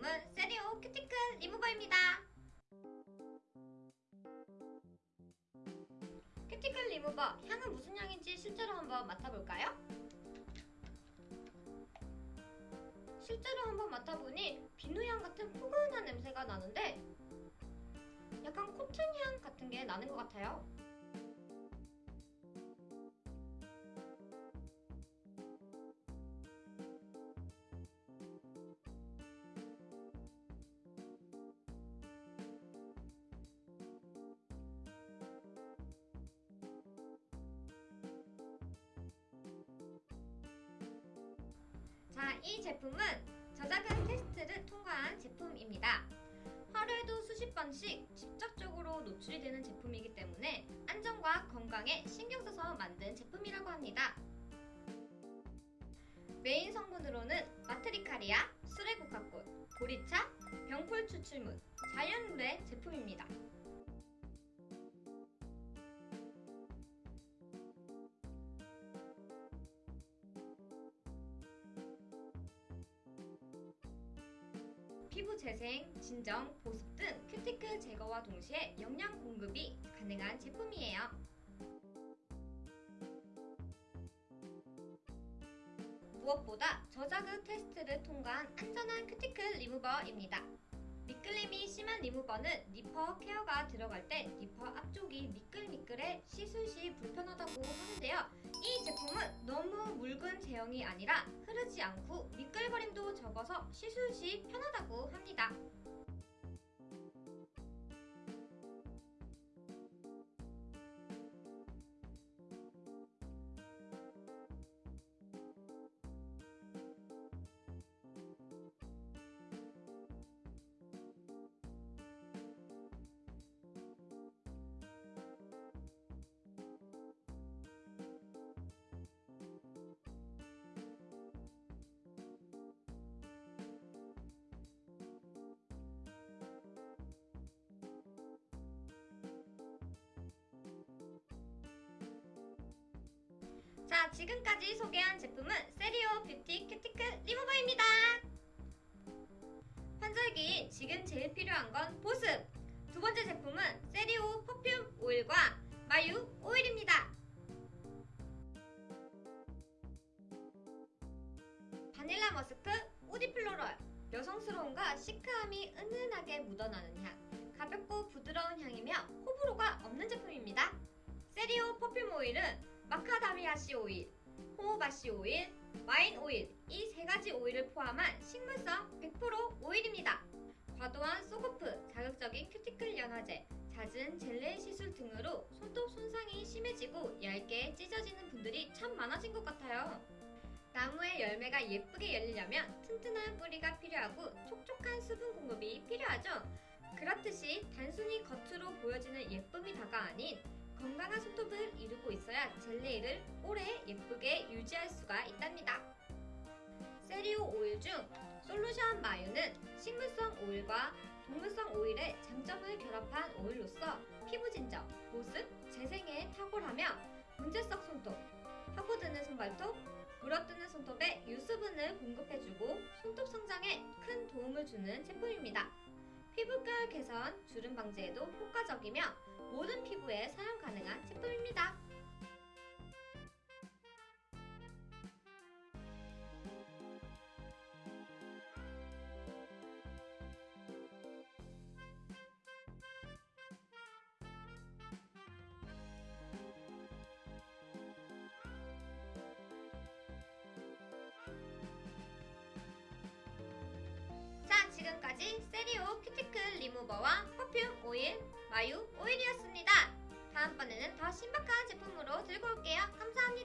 제품은 세리오 큐티클 리무버입니다. 큐티클 리무버 향은 무슨 향인지 실제로 한번 맡아볼까요? 실제로 한번 맡아보니 비누향 같은 포근한 냄새가 나는데 약간 코튼 향 같은 게 나는 것 같아요. 자, 이 제품은 저작은 테스트를 통과한 제품입니다. 하루에도 수십 번씩 직접적으로 노출이 되는 제품이기 때문에 안전과 건강에 신경 써서 만든 제품이라고 합니다. 메인 성분으로는 마트리카리아, 수레국화꽃, 보리차, 병풀 추출물, 자연물의 제품입니다. 피부 재생, 진정, 보습 등 큐티클 제거와 동시에 영양 공급이 가능한 제품이에요. 무엇보다 저자극 테스트를 통과한 안전한 큐티클 리무버입니다. 미끌림이 심한 리무버는 니퍼 케어가 들어갈 때 니퍼 앞쪽이 미끌미끌해 씻을 시 불편하다고 하는데요. 이 제품은 너무 묽은 제형이 아니라 흐르지 않고 미끌거림도 적어서 씻을 시 편하다고 합니다. 자, 지금까지 소개한 제품은 세리오 뷰티 큐티클 리무버입니다. 환절기인 지금 제일 필요한 건 보습. 두 번째 제품은 세리오 perfume 오일과 마유 오일입니다. 바닐라 머스크, woody floral, 여성스러움과 시크함이 은은하게 묻어나는 향, 가볍고 부드러운 향이며 호불호가 없는 제품입니다. 세리오 perfume 오일은 마카다미아 씨 오일, 호호바 씨 오일, 와인 오일 이 세 가지 오일을 포함한 식물성 100% 오일입니다. 과도한 soak off, 자극적인 큐티클 연화제, 잦은 젤네일 시술 등으로 손톱 손상이 심해지고 얇게 찢어지는 분들이 참 많아진 것 같아요. 나무의 열매가 예쁘게 열리려면 튼튼한 뿌리가 필요하고 촉촉한 수분 공급이 필요하죠. 그렇듯이 단순히 겉으로 보여지는 예쁨이 다가 아닌 건강한 손톱을 이루고 있어야 젤리를 오래 예쁘게 유지할 수가 있답니다. 세리오 오일 중 솔루션 마유는 식물성 오일과 동물성 오일의 장점을 결합한 오일로서 피부 진정, 보습, 재생에 탁월하며 문제성 손톱, 파고드는 손발톱, 물어뜨는 손톱에 유수분을 공급해주고 손톱 성장에 큰 도움을 주는 제품입니다. 피부결 개선, 주름 방지에도 효과적이며 모든 피부에 사용 가능한 제품입니다. 자, 지금까지 세리오 큐티클 리무버와 퍼퓸 오일, 마유 오일이었습니다. 다음번에는 더 신박한 제품으로 들고 올게요. 감사합니다.